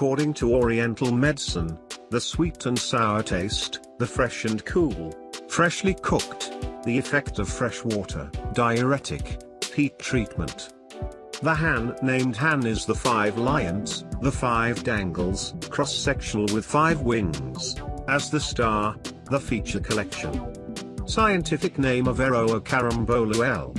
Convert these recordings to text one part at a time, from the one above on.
According to Oriental medicine, the sweet and sour taste, the fresh and cool, freshly cooked, the effect of fresh water, diuretic, heat treatment. The Han named Han is the five lions, the five dangles, cross-sectional with five wings, as the star, the feature collection. Scientific name of Aroa L.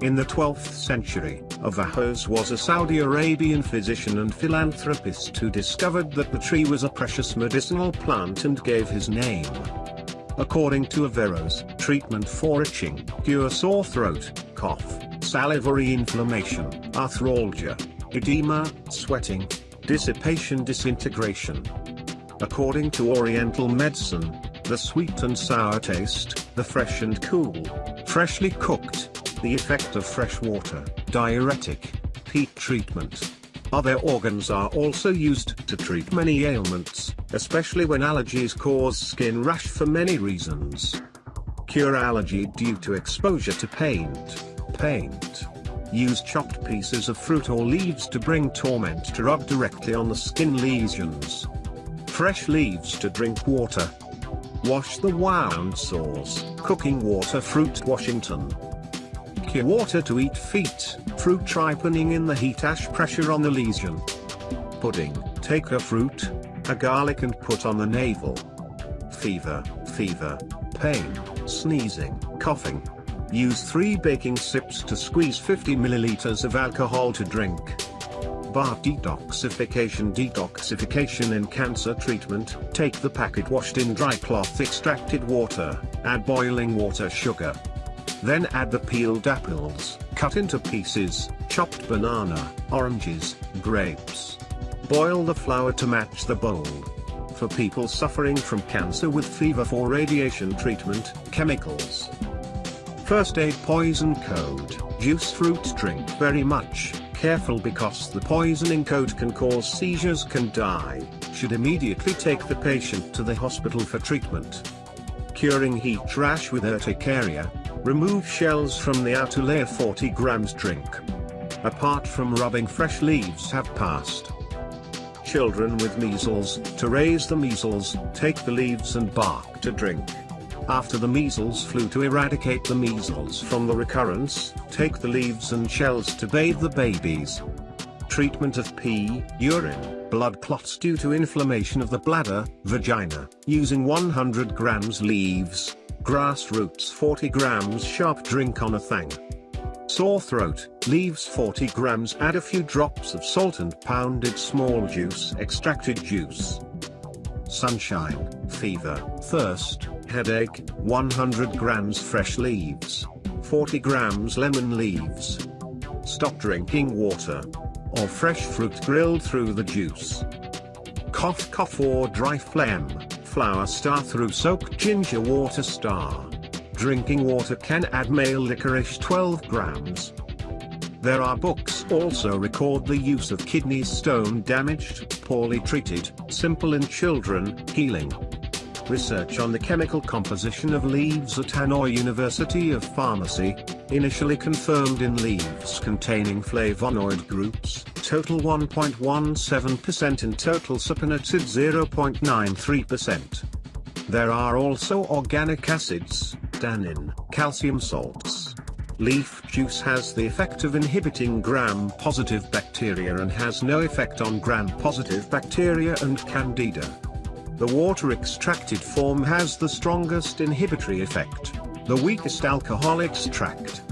In the 12th century, Averroes was a Saudi Arabian physician and philanthropist who discovered that the tree was a precious medicinal plant and gave his name. According to Averroes, treatment for itching, cure sore throat, cough, salivary inflammation, arthralgia, edema, sweating, dissipation disintegration. According to Oriental medicine, the sweet and sour taste, the fresh and cool, freshly cooked, the effect of fresh water, diuretic, heat treatment. Other organs are also used to treat many ailments, especially when allergies cause skin rash for many reasons. Cure allergy due to exposure to paint paint. Use chopped pieces of fruit or leaves to bring torment to rub directly on the skin lesions. Fresh leaves to drink water. Wash the wound sores, cooking water fruit Washington. Water to eat feet, fruit ripening in the heat ash pressure on the lesion. Pudding, take a fruit, a garlic and put on the navel. Fever, fever, pain, sneezing, coughing, Use 3 baking sips to squeeze 50 milliliters of alcohol to drink. Bar detoxification Detoxification in cancer treatment Take the packet washed in dry cloth extracted water, add boiling water sugar. Then add the peeled apples, cut into pieces, chopped banana, oranges, grapes. Boil the flour to match the bowl. For people suffering from cancer with fever for radiation treatment, chemicals. First aid poison code, juice fruit drink very much, careful because the poisoning code can cause seizures can die, should immediately take the patient to the hospital for treatment. Curing heat rash with urticaria, remove shells from the outer layer 40 grams drink. Apart from rubbing fresh leaves have passed. Children with measles, to raise the measles, take the leaves and bark to drink. After the measles flu to eradicate the measles from the recurrence, take the leaves and shells to bathe the babies. Treatment of pee, urine, blood clots due to inflammation of the bladder, vagina, using 100 grams leaves, grass roots 40 grams sharp drink on a thang. Sore throat, leaves 40 grams add a few drops of salt and pounded small juice extracted juice. Sunshine, fever, thirst, headache, 100 grams fresh leaves, 40 grams lemon leaves. Stop drinking water. Or fresh fruit grilled through the juice. Cough cough or dry phlegm, flower star through soaked ginger water star. Drinking water can add male licorice 12 grams. There are books also record the use of kidney stone damaged, poorly treated, simple in children, healing. Research on the chemical composition of leaves at Hanoi University of Pharmacy, initially confirmed in leaves containing flavonoid groups, total 1.17% in total saponetid 0.93%. There are also organic acids, tannin, calcium salts. Leaf juice has the effect of inhibiting gram-positive bacteria and has no effect on gram-positive bacteria and candida. The water extracted form has the strongest inhibitory effect, the weakest alcohol extract.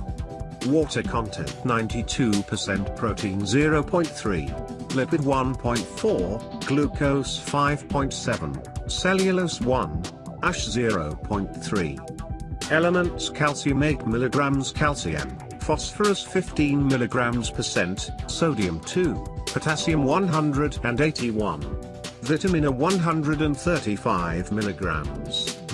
Water content 92% protein 0.3, lipid 1.4, glucose 5.7, cellulose 1, ash 0.3. Elements calcium 8 mg calcium, phosphorus 15 mg percent, sodium 2, potassium 181 vitamin A 135 mg,